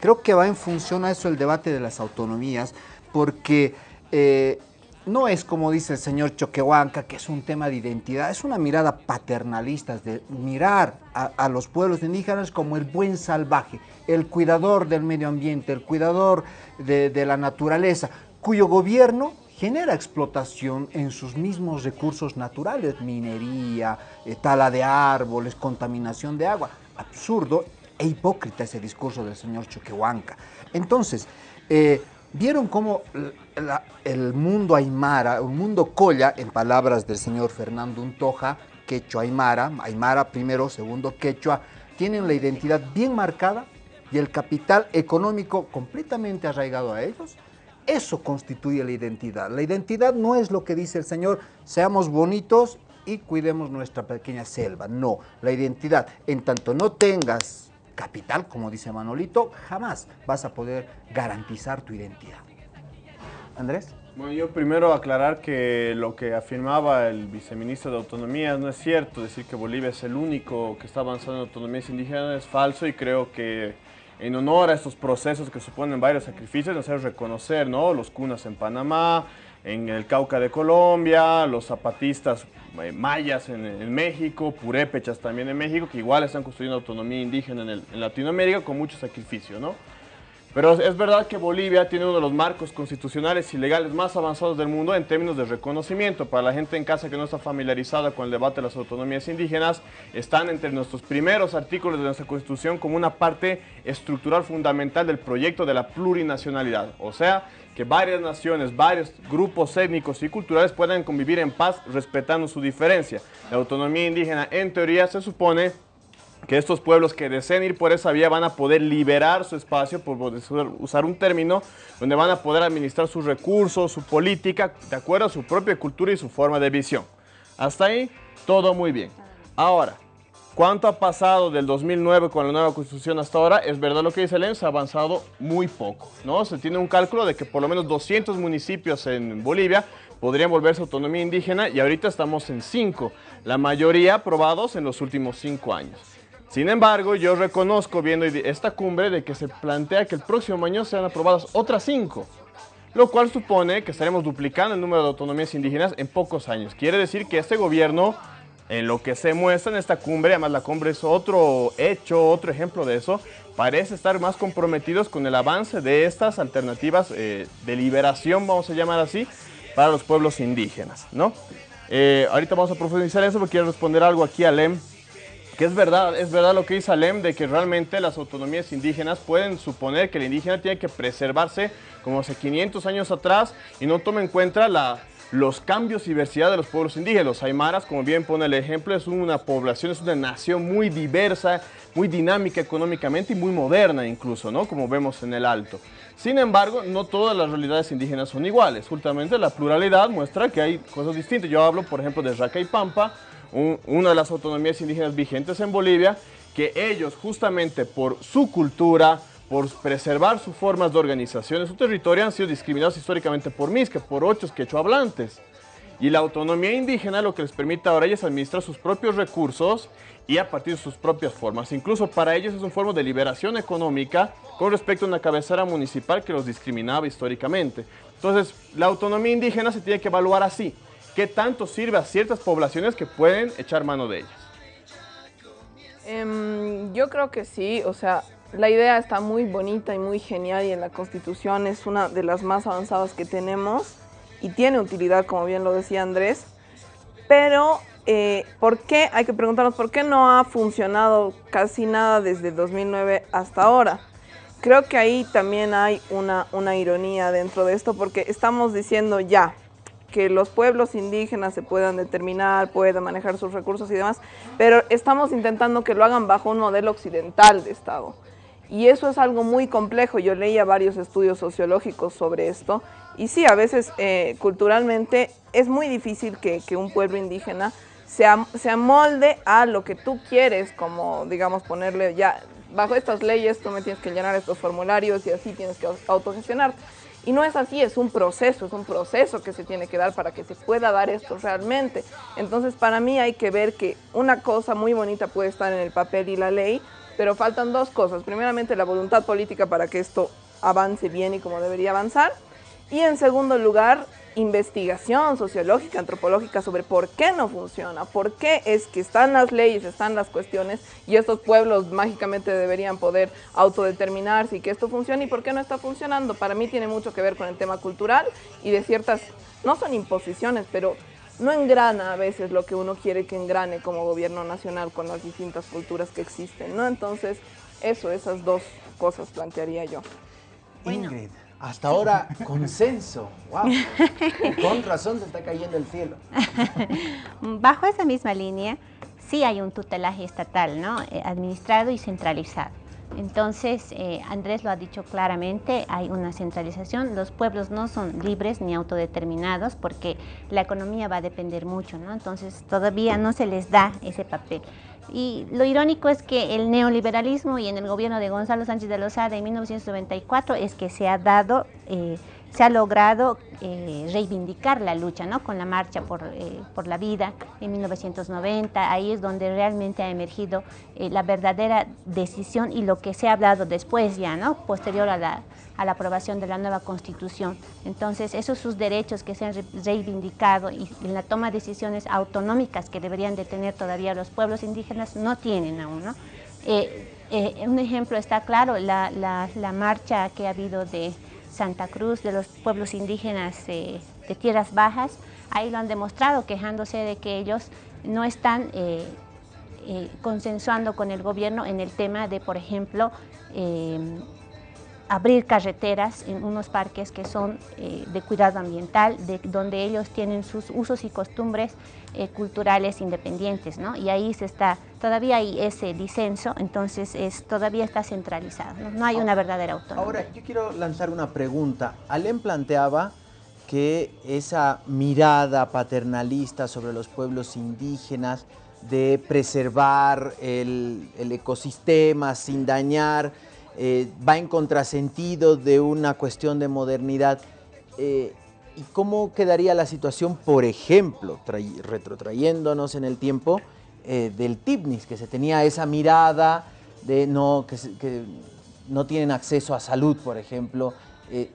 Creo que va en función a eso el debate de las autonomías, porque eh, no es como dice el señor Choquehuanca, que es un tema de identidad, es una mirada paternalista, de mirar a, los pueblos indígenas como el buen salvaje, el cuidador del medio ambiente, el cuidador de la naturaleza cuyo gobierno genera explotación en sus mismos recursos naturales, minería, eh, tala de árboles, contaminación de agua. Absurdo e hipócrita ese discurso del señor Choquehuanca. Entonces, eh, vieron cómo el mundo aymara, el mundo colla, en palabras del señor Fernando Untoja, quechua aymara, aymara primero, segundo quechua, tienen la identidad bien marcada y el capital económico completamente arraigado a ellos eso constituye la identidad. La identidad no es lo que dice el Señor, seamos bonitos y cuidemos nuestra pequeña selva. No, la identidad, en tanto no tengas capital, como dice Manolito, jamás vas a poder garantizar tu identidad. Andrés. Bueno, yo primero aclarar que lo que afirmaba el viceministro de Autonomía no es cierto, decir que Bolivia es el único que está avanzando en autonomías indígenas es falso y creo que en honor a estos procesos que suponen varios sacrificios, hace reconocer ¿no? los cunas en Panamá, en el Cauca de Colombia, los zapatistas eh, mayas en, México, purépechas también en México, que igual están construyendo autonomía indígena en, en Latinoamérica con mucho sacrificio, ¿no? Pero es verdad que Bolivia tiene uno de los marcos constitucionales y legales más avanzados del mundo en términos de reconocimiento. Para la gente en casa que no está familiarizada con el debate de las autonomías indígenas, están entre nuestros primeros artículos de nuestra Constitución como una parte estructural fundamental del proyecto de la plurinacionalidad. O sea, que varias naciones, varios grupos étnicos y culturales puedan convivir en paz respetando su diferencia. La autonomía indígena, en teoría, se supone que estos pueblos que deseen ir por esa vía van a poder liberar su espacio, por usar un término, donde van a poder administrar sus recursos, su política, de acuerdo a su propia cultura y su forma de visión. Hasta ahí, todo muy bien. Ahora, ¿cuánto ha pasado del 2009 con la nueva constitución hasta ahora? Es verdad lo que dice el se ha avanzado muy poco, ¿no? Se tiene un cálculo de que por lo menos 200 municipios en Bolivia podrían volverse autonomía indígena y ahorita estamos en 5, la mayoría aprobados en los últimos 5 años. Sin embargo, yo reconozco viendo esta cumbre de que se plantea que el próximo año sean aprobadas otras cinco, lo cual supone que estaremos duplicando el número de autonomías indígenas en pocos años. Quiere decir que este gobierno, en lo que se muestra en esta cumbre, además la cumbre es otro hecho, otro ejemplo de eso, parece estar más comprometidos con el avance de estas alternativas eh, de liberación, vamos a llamar así, para los pueblos indígenas, ¿no? Eh, ahorita vamos a profundizar eso porque quiero responder algo aquí a Lem que es verdad, es verdad lo que dice Alem de que realmente las autonomías indígenas pueden suponer que el indígena tiene que preservarse como hace 500 años atrás y no toma en cuenta la, los cambios y diversidad de los pueblos indígenas. Los aymaras, como bien pone el ejemplo, es una población, es una nación muy diversa, muy dinámica económicamente y muy moderna incluso, ¿no? Como vemos en el Alto. Sin embargo, no todas las realidades indígenas son iguales. Justamente la pluralidad muestra que hay cosas distintas. Yo hablo, por ejemplo, de Raca y Pampa, una de las autonomías indígenas vigentes en Bolivia, que ellos justamente por su cultura, por preservar sus formas de organización en su territorio han sido discriminados históricamente por que por ocho quechohablantes. Y la autonomía indígena lo que les permite ahora es administrar sus propios recursos y a partir de sus propias formas. Incluso para ellos es una forma de liberación económica con respecto a una cabecera municipal que los discriminaba históricamente. Entonces, la autonomía indígena se tiene que evaluar así qué tanto sirve a ciertas poblaciones que pueden echar mano de ellas. Em, yo creo que sí, o sea, la idea está muy bonita y muy genial y en la Constitución es una de las más avanzadas que tenemos y tiene utilidad, como bien lo decía Andrés, pero eh, ¿por qué? Hay que preguntarnos por qué no ha funcionado casi nada desde 2009 hasta ahora. Creo que ahí también hay una, una ironía dentro de esto porque estamos diciendo ya, que los pueblos indígenas se puedan determinar, puedan manejar sus recursos y demás, pero estamos intentando que lo hagan bajo un modelo occidental de Estado. Y eso es algo muy complejo. Yo leía varios estudios sociológicos sobre esto. Y sí, a veces eh, culturalmente es muy difícil que, un pueblo indígena se, se amolde a lo que tú quieres, como digamos ponerle ya, bajo estas leyes tú me tienes que llenar estos formularios y así tienes que autogestionarte. Y no es así, es un proceso, es un proceso que se tiene que dar para que se pueda dar esto realmente. Entonces para mí hay que ver que una cosa muy bonita puede estar en el papel y la ley, pero faltan dos cosas. Primeramente la voluntad política para que esto avance bien y como debería avanzar. Y en segundo lugar, investigación sociológica, antropológica sobre por qué no funciona, por qué es que están las leyes, están las cuestiones y estos pueblos mágicamente deberían poder autodeterminarse y que esto funcione y por qué no está funcionando. Para mí tiene mucho que ver con el tema cultural y de ciertas, no son imposiciones, pero no engrana a veces lo que uno quiere que engrane como gobierno nacional con las distintas culturas que existen, ¿no? Entonces, eso, esas dos cosas plantearía yo. Ingrid. Hasta ahora, consenso. Con razón se está cayendo el cielo. (laughs) Bajo esa misma línea, sí hay un tutelaje estatal, ¿no? Eh, administrado y centralizado. Entonces, eh, Andrés lo ha dicho claramente, hay una centralización, los pueblos no son libres ni autodeterminados porque la economía va a depender mucho, ¿no? Entonces, todavía no se les da ese papel. Y lo irónico es que el neoliberalismo y en el gobierno de Gonzalo Sánchez de Lozada en 1994 es que se ha dado eh, se ha logrado eh, reivindicar la lucha, ¿no? Con la marcha por, eh, por, la vida en 1990, ahí es donde realmente ha emergido eh, la verdadera decisión y lo que se ha hablado después ya, ¿no? Posterior a la, a la aprobación de la nueva Constitución. Entonces, esos sus derechos que se han reivindicado y en la toma de decisiones autonómicas que deberían de tener todavía los pueblos indígenas, no tienen aún, ¿no? un ejemplo está claro, la, la, la marcha que ha habido de Santa Cruz, de los pueblos indígenas eh, de tierras bajas, ahí lo han demostrado quejándose de que ellos no están eh, eh, consensuando con el gobierno en el tema de, por ejemplo, abrir carreteras en unos parques que son eh, de cuidado ambiental, de, donde ellos tienen sus usos y costumbres eh, culturales independientes, ¿no? Y ahí se está, todavía hay ese disenso, entonces es, todavía está centralizado, ¿no? hay una verdadera autonomía. Ahora, yo quiero lanzar una pregunta. Alem planteaba que esa mirada paternalista sobre los pueblos indígenas, de preservar el, el ecosistema sin dañar, eh, va en contrasentido de una cuestión de modernidad. Eh, ¿Y cómo quedaría la situación, por ejemplo, retrotrayéndonos en el tiempo, eh, del TIPNIS, que se tenía esa mirada de no, que, no tienen acceso a salud, por ejemplo,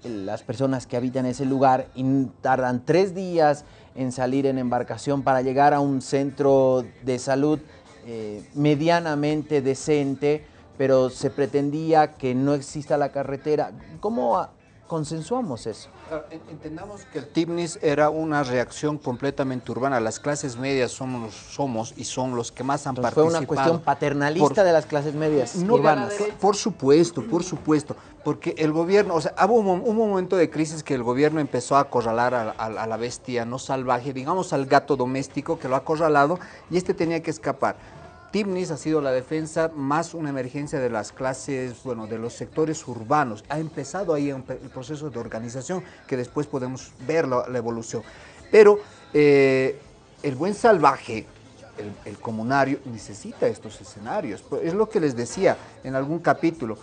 las personas que habitan ese lugar y tardan tres días en salir en embarcación para llegar a un centro de salud medianamente decente, pero se pretendía que no exista la carretera. ¿Cómo consensuamos eso? Entendamos que el TIBNIS era una reacción completamente urbana. Las clases medias somos, somos y son los que más han participado. Fue una cuestión paternalista de las clases medias urbanas. Por supuesto, por supuesto. Porque el gobierno, o sea, hubo un, momento de crisis que el gobierno empezó a acorralar a, a la bestia no salvaje, digamos al gato doméstico que lo ha acorralado y este tenía que escapar. TIMNIS ha sido la defensa más una emergencia de las clases, bueno, de los sectores urbanos. Ha empezado ahí el proceso de organización que después podemos ver la, evolución. Pero eh, el buen salvaje, el, comunario, necesita estos escenarios. Es lo que les decía en algún capítulo.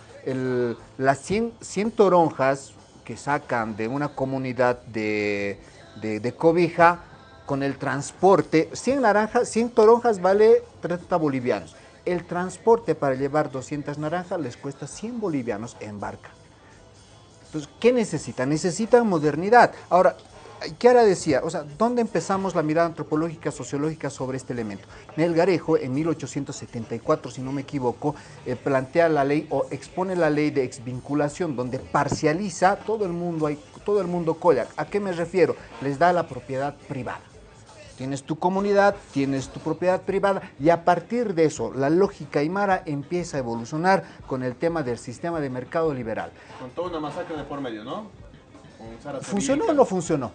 las 100, 100, toronjas que sacan de una comunidad de, de cobija con el transporte, 100 naranjas, 100 toronjas vale 30 bolivianos. El transporte para llevar 200 naranjas les cuesta 100 bolivianos en barca. Entonces, ¿qué necesita? Necesita modernidad. Ahora, Kiara decía, o sea, ¿dónde empezamos la mirada antropológica, sociológica sobre este elemento? Garejo, en 1874, si no me equivoco, eh, plantea la ley o expone la ley de exvinculación, donde parcializa todo el mundo, todo el mundo colla. ¿A qué me refiero? Les da la propiedad privada. Tienes tu comunidad, tienes tu propiedad privada y a partir de eso la lógica aymara empieza a evolucionar con el tema del sistema de mercado liberal. Con toda una masacre de por medio, ¿no? ¿Funcionó o no funcionó?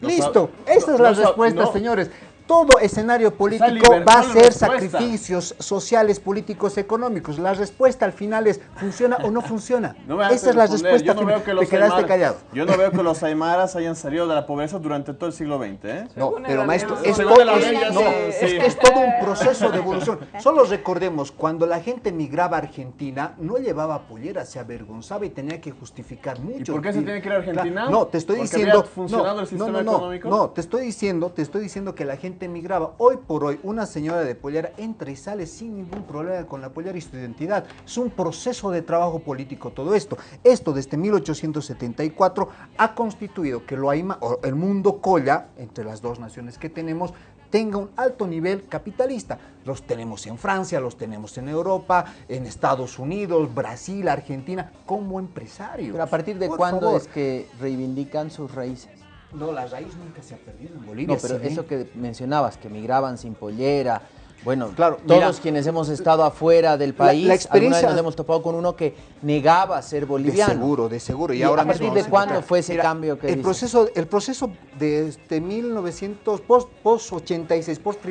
Listo, esa es la respuesta, señores todo escenario político va a ser sacrificios sociales, políticos, económicos. La respuesta al final es, ¿funciona o no funciona? (laughs) Esa es la respuesta yo no veo que los te quedaste callado. Yo no veo que los (laughs) aymaras hayan salido de la pobreza durante todo el siglo XX. ¿eh? No, pero maestro, es, todo, es, todo un proceso de evolución. (laughs) Solo recordemos, cuando la gente migraba a Argentina, no llevaba pollera, se avergonzaba y tenía que justificar mucho. ¿Y por qué se tiene que ir a Argentina? No, te estoy diciendo... funcionado el sistema económico? No, te estoy diciendo, te estoy diciendo que la gente migraba. Hoy por hoy, una señora de pollera entra y sale sin ningún problema con la pollera y su identidad. Es un proceso de trabajo político todo esto. Esto desde 1874 ha constituido que lo Aima, o el mundo colla, entre las dos naciones que tenemos, tenga un alto nivel capitalista. Los tenemos en Francia, los tenemos en Europa, en Estados Unidos, Brasil, Argentina, como empresarios. Pero a partir de cuándo es que reivindican sus raíces? No, la raíz nunca se ha perdido en Bolivia. No, pero eso que mencionabas, que migraban sin pollera, bueno, claro, todos quienes hemos estado afuera del país, la, experiencia, nos hemos topado con uno que negaba ser boliviano. De seguro, de seguro. ¿Y, ahora a partir de cuándo fue ese cambio que el proceso El proceso de este 1900, post, post 86, post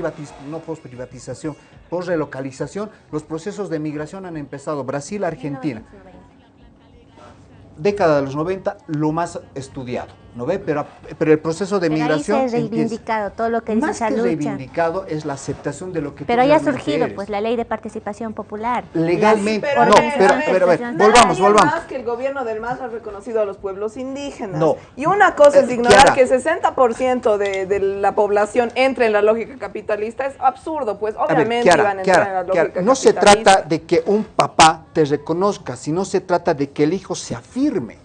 no post privatización, post relocalización, los procesos de migración han empezado Brasil, Argentina. Década de los 90, lo más estudiado ¿no ve? Pero, pero el proceso de Pero migración... ahí se ha empieza. reivindicado todo lo que dice Más esa que lucha. reivindicado es la aceptación de lo que tú Pero ya ha surgido eres. pues la ley de participación popular. Legalmente, Las no, pero, pero a ver, profesionales. volvamos, volvamos. más que el gobierno del MAS ha reconocido a los pueblos indígenas. No. Y una cosa es Eh, ignorar Kiara. que 60% de, de la población entre en la lógica capitalista. Es absurdo, pues A ver, obviamente Kiara, iban a entrar Kiara, en la Kiara, lógica no se capitalista. trata de que un papá te reconozca, sino se trata de que el hijo se afirme.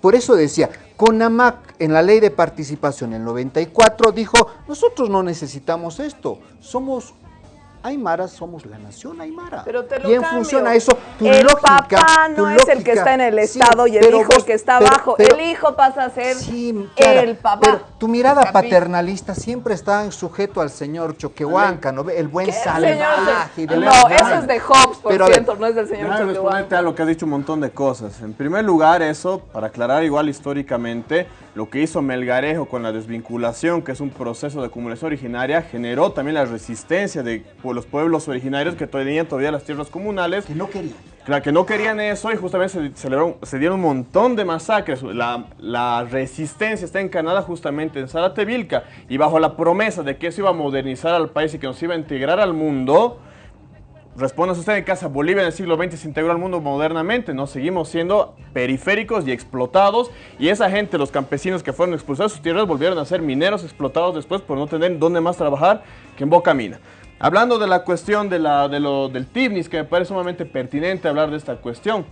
Por eso decía, CONAMAC en la ley de participación en el 94 dijo, nosotros no necesitamos esto, somos aymaras, somos la nación aymara. Pero te lo y en cambio. función a eso, tu el lógica... papá tu no es el que está en el sí, Estado y el hijo el vos- que está pero- abajo. pero- el hijo pasa a ser el papá. Pero tu mirada paternalista siempre está sujeto al señor Choquehuanca, ¿no? ve? El buen salvaje. de No, eso es de Hobbes, por Pero a ver, cierto, no es del señor Choquehuanca. responderte a lo que has dicho un montón de cosas. En primer lugar, eso, para aclarar igual históricamente, lo que hizo Melgarejo con la desvinculación, que es un proceso de acumulación originaria, generó también la resistencia de los pueblos originarios que tenían todavía las tierras comunales. Que no querían. Claro, que no querían eso y justamente se, celebraron- se dieron un montón de masacres. La, la resistencia está encarnada justamente en Saratevilca y bajo la promesa de que eso iba a modernizar al país y que nos iba a integrar al mundo, Responda usted en casa, Bolivia en el siglo XX se integró al mundo modernamente, no seguimos siendo periféricos y explotados y esa gente, los campesinos que fueron expulsados de sus tierras volvieron a ser mineros explotados después por no tener dónde más trabajar que en Boca Mina. Hablando de la cuestión de la, del TIBNIS, que me parece sumamente pertinente hablar de esta cuestión.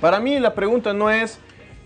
Para mí la pregunta no es,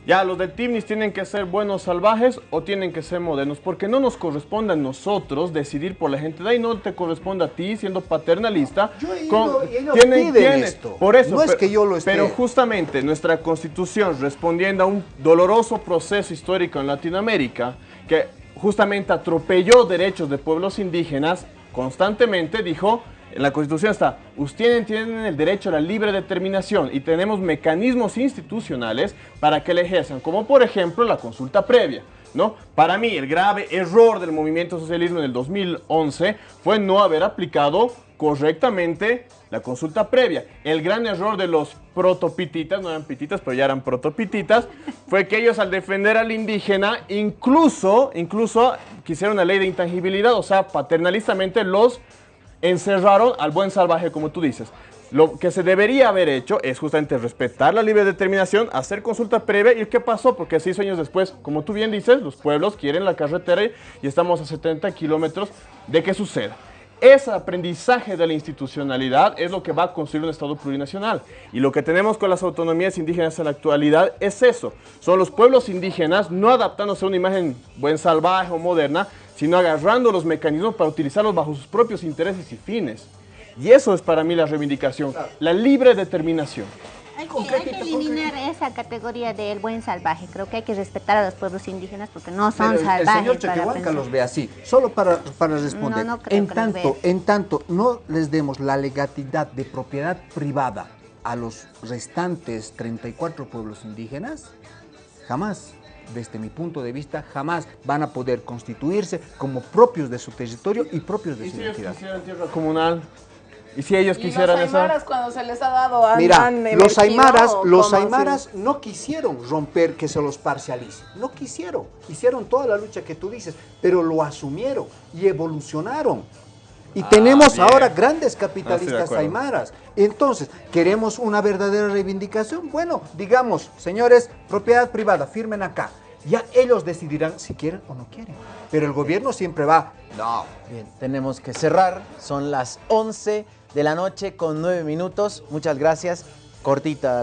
ya, los del TIBNIS tienen que ser buenos salvajes o tienen que ser modernos, porque no nos corresponde a nosotros decidir por la gente de ahí, no te corresponde a ti siendo paternalista. ido- y ellos piden esto. Por eso, No es pero- que yo lo esté- Pero justamente nuestra constitución, respondiendo a un doloroso proceso histórico en Latinoamérica, que justamente atropelló derechos de pueblos indígenas, constantemente dijo, en la constitución está, ustedes tienen el derecho a la libre determinación y tenemos mecanismos institucionales para que la ejerzan, como por ejemplo la consulta previa. ¿No? Para mí, el grave error del movimiento socialismo en el 2011 fue no haber aplicado correctamente la consulta previa. El gran error de los protopititas, no eran pititas, pero ya eran protopititas, fue que ellos al defender al indígena, incluso, incluso quisieron una ley de intangibilidad, o sea, paternalistamente los encerraron al buen salvaje, como tú dices. Lo que se debería haber hecho es justamente respetar la libre determinación, hacer consulta previa. ¿Y qué pasó? Porque seis años después, como tú bien dices, los pueblos quieren la carretera y estamos a 70 kilómetros de que suceda. Ese aprendizaje de la institucionalidad es lo que va a construir un Estado plurinacional. Y lo que tenemos con las autonomías indígenas en la actualidad es eso. Son los pueblos indígenas no adaptándose a una imagen buen salvaje o moderna, sino agarrando los mecanismos para utilizarlos bajo sus propios intereses y fines. Y eso es para mí la reivindicación, la libre determinación. Hay que, hay que eliminar esa categoría del buen salvaje. Creo que hay que respetar a los pueblos indígenas porque no son Pero el- salvajes. el señor pensar. los ve así, solo para, para responder. No, no creo en, que tanto, en tanto no les demos la legalidad de propiedad privada a los restantes 34 pueblos indígenas, jamás, desde mi punto de vista, jamás van a poder constituirse como propios de su territorio y propios de ¿Y su si ellos identidad. quisieran tierra comunal? ¿Y si ellos Y quisieran los eso? aymaras cuando se les ha dado han, Mira, han los aymaras, ¿o los aymaras no quisieron romper que se los parcialice, no quisieron, hicieron toda la lucha que tú dices, pero lo asumieron y evolucionaron. Y Ah, tenemos bien. ahora grandes Ah, capitalistas acuerdo. aymaras. Entonces, ¿queremos una verdadera reivindicación? Bueno, digamos, señores, propiedad privada, firmen acá. Ya ellos decidirán si quieren o no quieren. Pero el gobierno siempre va, no, Bien, tenemos que cerrar. Son las 11 de la noche con 9 minutos. Muchas gracias. Cortita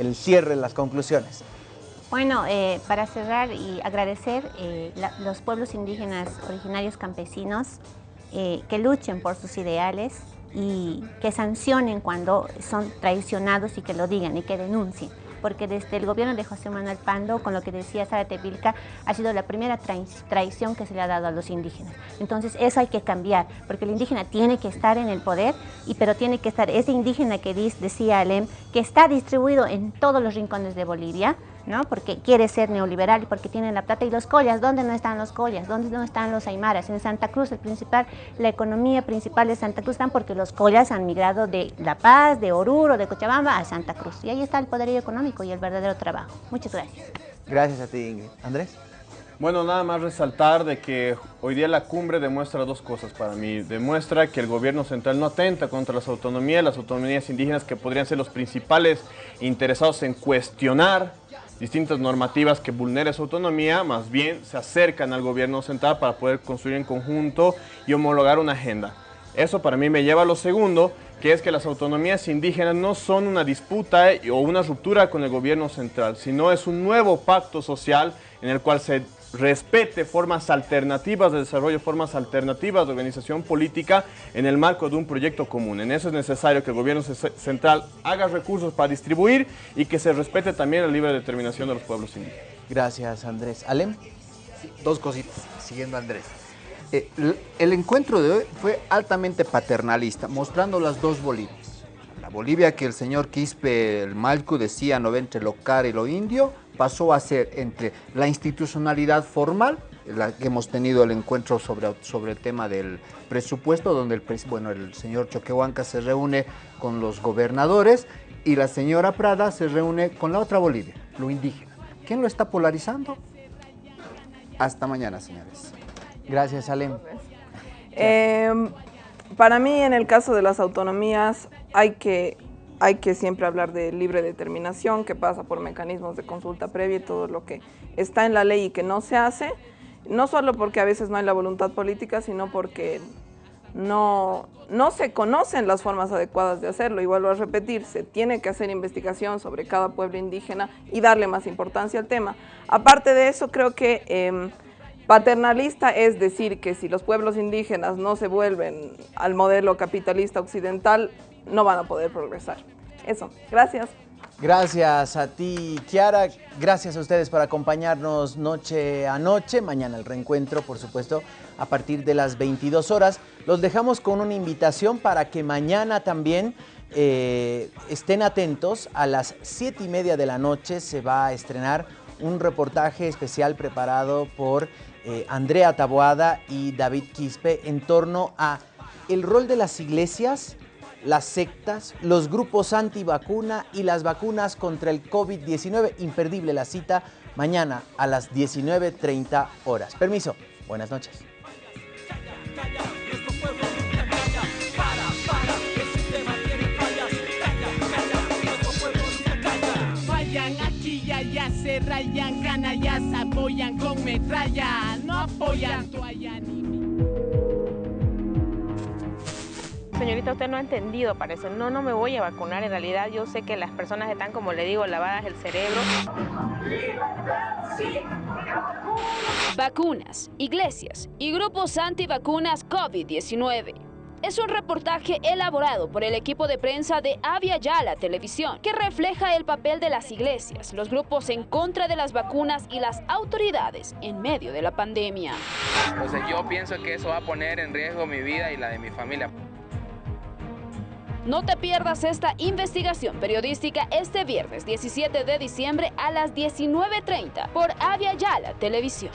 el cierre, las conclusiones. Bueno, eh, para cerrar y agradecer eh, los pueblos indígenas originarios campesinos eh, que luchen por sus ideales y que sancionen cuando son traicionados y que lo digan y que denuncien. Porque desde el gobierno de José Manuel Pando, con lo que decía Sara Tevilca, ha sido la primera trai- traición que se le ha dado a los indígenas. Entonces eso hay que cambiar, porque el indígena tiene que estar en el poder, y, pero tiene que estar ese indígena que dis- decía Alem, que está distribuido en todos los rincones de Bolivia, ¿no? porque quiere ser neoliberal y porque tiene la plata. Y los collas, ¿dónde no están los collas? ¿Dónde no están los aymaras? En Santa Cruz, el principal, la economía principal de Santa Cruz están porque los collas han migrado de La Paz, de Oruro, de Cochabamba a Santa Cruz. Y ahí está el poderío económico y el verdadero trabajo. Muchas gracias. Gracias a ti, Ingrid. Andrés. Bueno, nada más resaltar de que hoy día la cumbre demuestra dos cosas para mí. Demuestra que el gobierno central no atenta contra las autonomías, las autonomías indígenas que podrían ser los principales interesados en cuestionar distintas normativas que vulneren su autonomía, más bien se acercan al gobierno central para poder construir en conjunto y homologar una agenda. Eso para mí me lleva a lo segundo, que es que las autonomías indígenas no son una disputa o una ruptura con el gobierno central, sino es un nuevo pacto social en el cual se respete formas alternativas de desarrollo, formas alternativas de organización política en el marco de un proyecto común. En eso es necesario que el gobierno central haga recursos para distribuir y que se respete también la libre determinación de los pueblos indígenas. Gracias, Andrés. ¿Alem? dos cositas, siguiendo a Andrés. Eh, el encuentro de hoy fue altamente paternalista, mostrando las dos Bolivias. La Bolivia que el señor Quispe, el Malcu, decía no entre lo car y lo indio, pasó a ser entre la institucionalidad formal, la que hemos tenido el encuentro sobre, sobre el tema del presupuesto, donde el, bueno, el señor Choquehuanca se reúne con los gobernadores y la señora Prada se reúne con la otra Bolivia, lo indígena. ¿Quién lo está polarizando? Hasta mañana, señores. Gracias, Alem. Em, para mí, en el caso de las autonomías, hay que hay que siempre hablar de libre determinación, que pasa por mecanismos de consulta previa y todo lo que está en la ley y que no se hace, no solo porque a veces no hay la voluntad política, sino porque no, no se conocen las formas adecuadas de hacerlo. Y vuelvo a repetir, se tiene que hacer investigación sobre cada pueblo indígena y darle más importancia al tema. Aparte de eso, creo que em, paternalista es decir que si los pueblos indígenas no se vuelven al modelo capitalista occidental, no van a poder progresar. Eso, gracias. Gracias a ti, Kiara. Gracias a ustedes por acompañarnos noche a noche. Mañana el reencuentro, por supuesto, a partir de las 22 horas. Los dejamos con una invitación para que mañana también eh, estén atentos. A las 7 y media de la noche se va a estrenar un reportaje especial preparado por eh, Andrea Taboada y David Quispe en torno a el rol de las iglesias las sectas, los grupos antivacuna y las vacunas contra el COVID-19. Imperdible la cita mañana a las 19.30 horas. Permiso, buenas noches. rayan, canallas apoyan con metralla, no apoyan toalla Señorita, usted no ha entendido, parece. No, no me voy a vacunar. En realidad yo sé que las personas están, como le digo, lavadas el cerebro. Vacunas, iglesias y grupos antivacunas COVID-19. Es un reportaje elaborado por el equipo de prensa de Avia Yala Televisión que refleja el papel de las iglesias, los grupos en contra de las vacunas y las autoridades en medio de la pandemia. Entonces yo pienso que eso va a poner en riesgo mi vida y la de mi familia. No te pierdas esta investigación periodística este viernes 17 de diciembre a las 19.30 por Avia Yala Televisión.